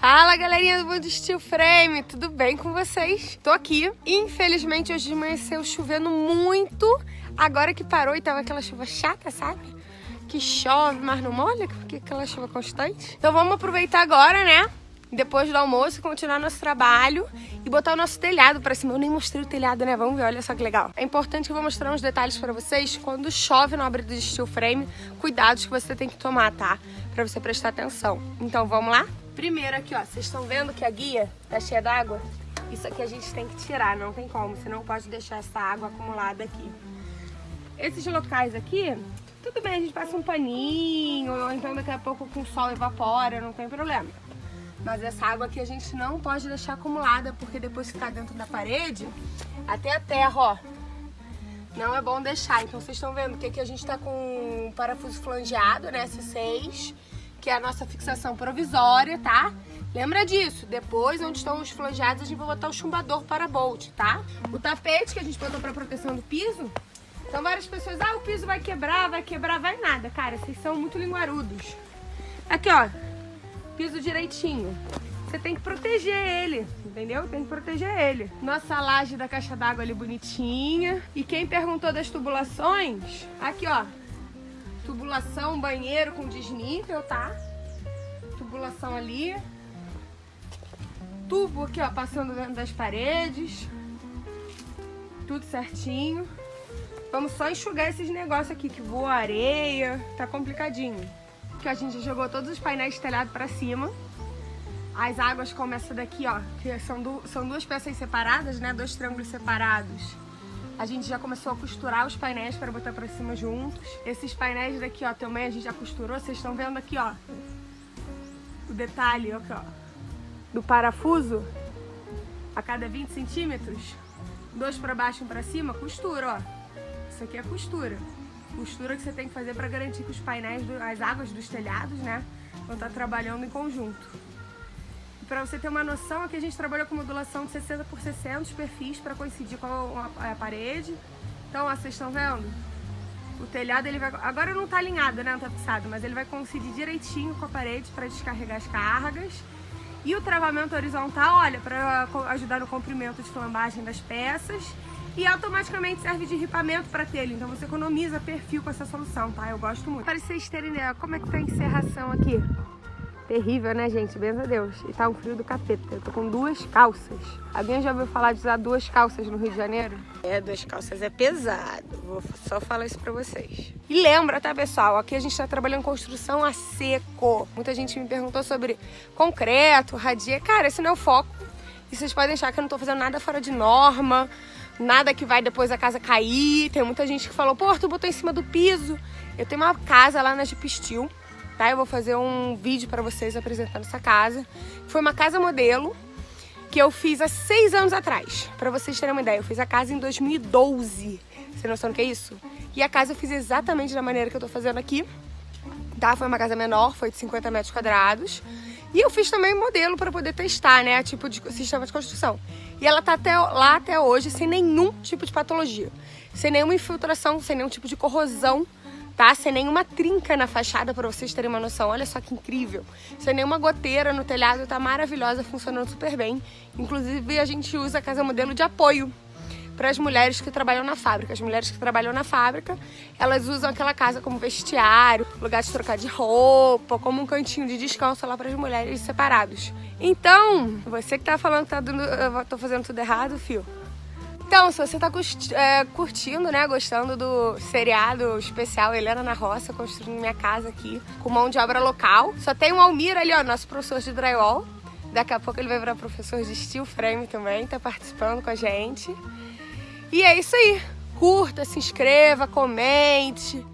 Fala galerinha do Mundo Steel Frame, tudo bem com vocês? Tô aqui, infelizmente hoje de saiu chovendo muito Agora que parou e tava aquela chuva chata, sabe? Que chove, mas não molha, porque aquela chuva constante Então vamos aproveitar agora, né? Depois do almoço, continuar nosso trabalho e botar o nosso telhado pra cima. Eu nem mostrei o telhado, né? Vamos ver, olha só que legal. É importante que eu vou mostrar uns detalhes pra vocês. Quando chove no abrir do steel frame, cuidados que você tem que tomar, tá? Pra você prestar atenção. Então, vamos lá? Primeiro aqui, ó, vocês estão vendo que a guia tá cheia d'água? Isso aqui a gente tem que tirar, não tem como, você não pode deixar essa água acumulada aqui. Esses locais aqui, tudo bem, a gente passa um paninho, ou então daqui a pouco com o sol evapora, não tem problema. Mas essa água aqui a gente não pode deixar acumulada, porque depois que tá dentro da parede, até a terra, ó, não é bom deixar. Então vocês estão vendo que aqui a gente tá com um parafuso flangeado, né, S6, que é a nossa fixação provisória, tá? Lembra disso, depois onde estão os flangeados a gente vai botar o chumbador para bolt, tá? O tapete que a gente botou para proteção do piso, então várias pessoas, ah, o piso vai quebrar, vai quebrar, vai nada. Cara, vocês são muito linguarudos. Aqui, ó, piso direitinho. Você tem que proteger ele, entendeu? Tem que proteger ele. Nossa laje da caixa d'água ali bonitinha. E quem perguntou das tubulações, aqui, ó, Tubulação, banheiro com desnível, tá? Tubulação ali. Tubo aqui, ó, passando dentro das paredes. Tudo certinho. Vamos só enxugar esses negócios aqui, que voa areia. Tá complicadinho. Porque a gente jogou todos os painéis de telhado pra cima. As águas começam daqui, ó, que são, du são duas peças separadas, né? Dois triângulos separados. A gente já começou a costurar os painéis para botar para cima juntos. Esses painéis daqui, ó, também a gente já costurou. Vocês estão vendo aqui, ó, o detalhe, aqui, ó, do parafuso a cada 20 centímetros. Dois para baixo e um para cima, costura, ó. Isso aqui é costura. Costura que você tem que fazer para garantir que os painéis, as águas dos telhados, né, vão estar trabalhando em conjunto. Para você ter uma noção, aqui a gente trabalhou com modulação de 60 por 60 os perfis para coincidir com a, a parede. Então, ó, vocês estão vendo? O telhado, ele vai... Agora não está alinhado, né? Não está fixado, mas ele vai coincidir direitinho com a parede para descarregar as cargas. E o travamento horizontal, olha, para ajudar no comprimento de flambagem das peças. E automaticamente serve de ripamento para telha, então você economiza perfil com essa solução, tá? Eu gosto muito. Para vocês terem ideia, como é que tá a encerração aqui? Terrível, né, gente? Benza Deus. E tá um frio do capeta. Eu tô com duas calças. Alguém já ouviu falar de usar duas calças no Rio de Janeiro? É, duas calças é pesado. Vou só falar isso pra vocês. E lembra, tá, pessoal? Aqui a gente tá trabalhando construção a seco. Muita gente me perguntou sobre concreto, radia. Cara, esse não é o foco. E vocês podem achar que eu não tô fazendo nada fora de norma. Nada que vai depois a casa cair. Tem muita gente que falou, pô, tu botou em cima do piso. Eu tenho uma casa lá na Steel tá? Eu vou fazer um vídeo para vocês apresentando essa casa. Foi uma casa modelo que eu fiz há seis anos atrás. Para vocês terem uma ideia, eu fiz a casa em 2012. Você tem noção do que é isso? E a casa eu fiz exatamente da maneira que eu tô fazendo aqui. Tá? Foi uma casa menor, foi de 50 metros quadrados. E eu fiz também modelo para poder testar, né? Tipo de sistema de construção. E ela tá até, lá até hoje sem nenhum tipo de patologia. Sem nenhuma infiltração, sem nenhum tipo de corrosão tá? Sem nenhuma trinca na fachada, para vocês terem uma noção. Olha só que incrível. Sem nenhuma goteira no telhado, tá maravilhosa, funcionando super bem. Inclusive, a gente usa a casa modelo de apoio para as mulheres que trabalham na fábrica. As mulheres que trabalham na fábrica, elas usam aquela casa como vestiário, lugar de trocar de roupa, como um cantinho de descanso lá para as mulheres separados. Então, você que tá falando que tá dando, eu tô fazendo tudo errado, fio, então, se você tá é, curtindo, né, gostando do seriado especial Helena na Roça, construindo minha casa aqui, com mão de obra local, só tem o Almir ali, ó, nosso professor de drywall. Daqui a pouco ele vai virar professor de steel frame também, tá participando com a gente. E é isso aí. Curta, se inscreva, comente,